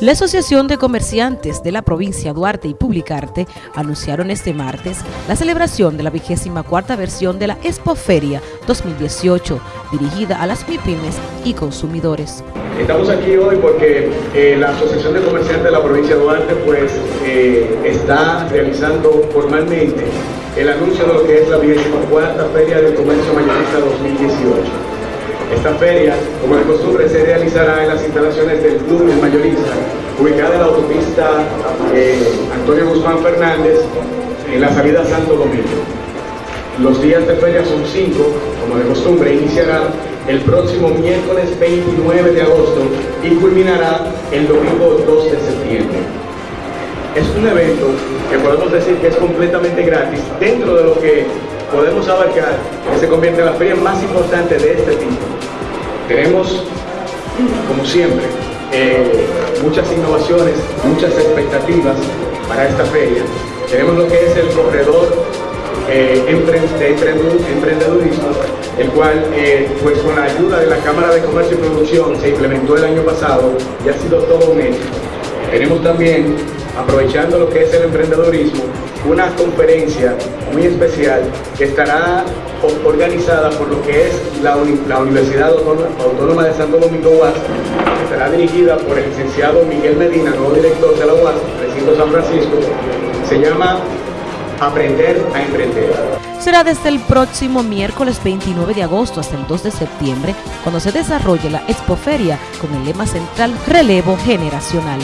La Asociación de Comerciantes de la provincia Duarte y Publicarte anunciaron este martes la celebración de la vigésima cuarta versión de la Expoferia 2018, dirigida a las MIPIMES y consumidores. Estamos aquí hoy porque eh, la Asociación de Comerciantes de la provincia Duarte pues, eh, está realizando formalmente el anuncio de lo que es la vigésima cuarta Feria del Comercio Mayorista 2018. Esta feria, como de costumbre, se realizará en las instalaciones del Club El Mayorista, ubicada en la autopista eh, Antonio Guzmán Fernández, en la salida Santo Domingo. Los días de feria son cinco, como de costumbre, iniciará el próximo miércoles 29 de agosto y culminará el domingo 2 de septiembre. Es un evento que podemos decir que es completamente gratis dentro de lo que podemos abarcar, que se convierte en la feria más importante de este tipo. Tenemos, como siempre, eh, muchas innovaciones, muchas expectativas para esta feria. Tenemos lo que es el corredor eh, de emprendedurismo, el cual, eh, pues con la ayuda de la Cámara de Comercio y Producción, se implementó el año pasado y ha sido todo un éxito. Tenemos también, aprovechando lo que es el emprendedurismo, una conferencia muy especial que estará organizada por lo que es la, Universidad Autónoma de Santo Domingo UAS, que estará dirigida por el licenciado Miguel Medina, nuevo director de la UAS, recinto San Francisco, se llama Aprender a Emprender. Será desde el próximo miércoles 29 de agosto hasta el 2 de septiembre cuando se desarrolle la Expoferia con el lema central Relevo Generacional.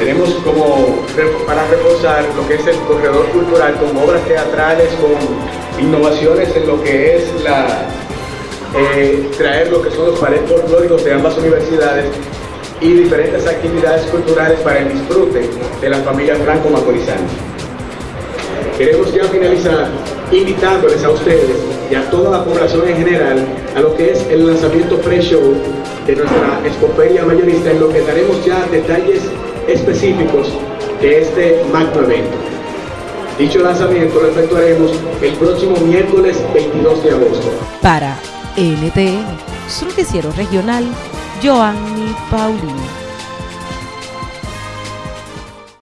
Tenemos como para reforzar lo que es el corredor cultural con obras teatrales, con innovaciones en lo que es eh, traer lo que son los paredes folclóricos de ambas universidades y diferentes actividades culturales para el disfrute de la familia franco-macorizana. Queremos ya finalizar invitándoles a ustedes y a toda la población en general a lo que es el lanzamiento pre-show de nuestra expoferia mayorista en lo que daremos ya detalles específicos de este magno evento. Dicho lanzamiento lo efectuaremos el próximo miércoles 22 de agosto. Para NTN, su noticiero regional, Joanny Paulino.